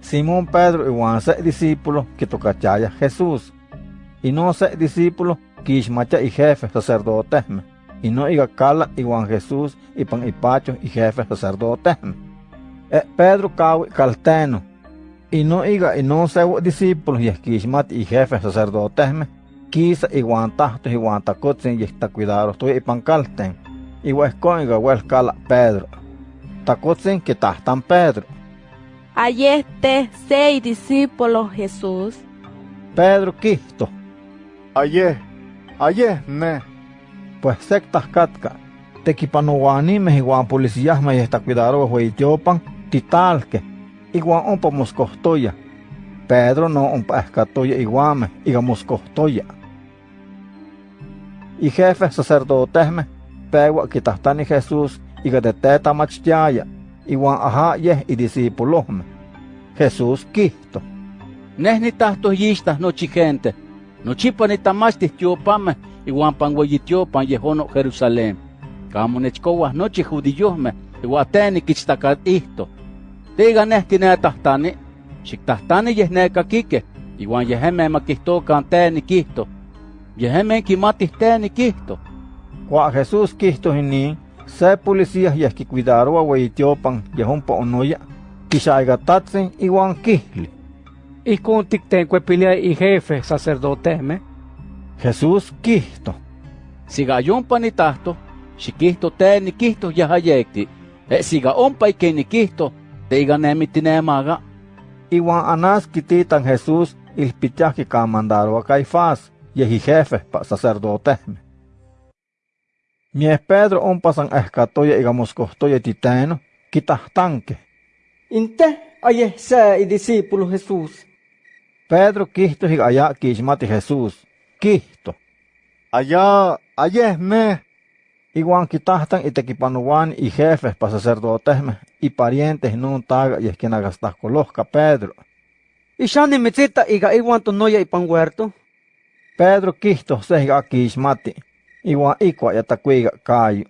Simón Pedro iwan se discípulo que tocachaya Jesús. Y no se discípulo que y jefe sacerdote. Y no iga cala iwan Jesús y pan y pacho y jefe sacerdote. E Pedro cawi calteno. Y no iga y no se discípulos y esquismat y jefe sacerdote. Quisa iwan tahto iwan tacotzin y está cuidado estoy y pan calten. Y iga huescala Pedro. Tacotzin que tahtan Pedro. Ayeste seis discípulos Jesús. Pedro Cristo. Aye, aye, ne. Pues sectas catca. Tequipanoguanime iguan policías me está cuidado hueitiopan titalque. Iguan ompa moscostoya. Pedro no ompa escatoya iguame, iga moscostoya. Y jefe sacerdotesme, pegua quitastani Jesús, iga de teta machtiaya, iguan ajá yeh y discípulosme. Jesús Cristo. Nehni tahto yistas nochi gente. Nochipa nitamachtis tiopame, iguan pangueyitiopan yehono Jerusalén. Kamo nechkowas nochi judiyosme, iguan teni kichtakat ihto. Tiga nehti netahtani, xiktahtani yeh neka kike, iguan yeheme makihtokan teni kihto. Yeheme kimatis teni kihto. Kua Jesús Cristo hini, se policías yeh ki cuidaroa weitiopan yehompa onoya, kixaigatatsin iguan kihli. Ihkon tiktenkuepilia y jefe sacerdoteme. Jesús Cristo. Siga yompa ni tahto, xikihto te ni kihto yahayekti. E siga ompa ike ni kihto, te iga nemi tinemaga. Iguan anas kititan Jesús ilpichaki kamandaroa Caifás, yehi jefe pa sacerdoteme. Mies Pedro ompasan escatoya iga moscostoya titeno, kitahtanke. Inte aye se y discípulo Jesús. Pedro Cristo higa allá kishmati Jesús. Cristo. Allá, aye, me. Iguan kitahtan y tequipanuan y jefes pa sacerdotesme y parientes nun taga y esquinagastas colosca Pedro. Y shani mitzita iga iwan tonoya ipan huerto. Pedro Cristo se higa kishmati. Iguan ikwa yatakuiga kayo.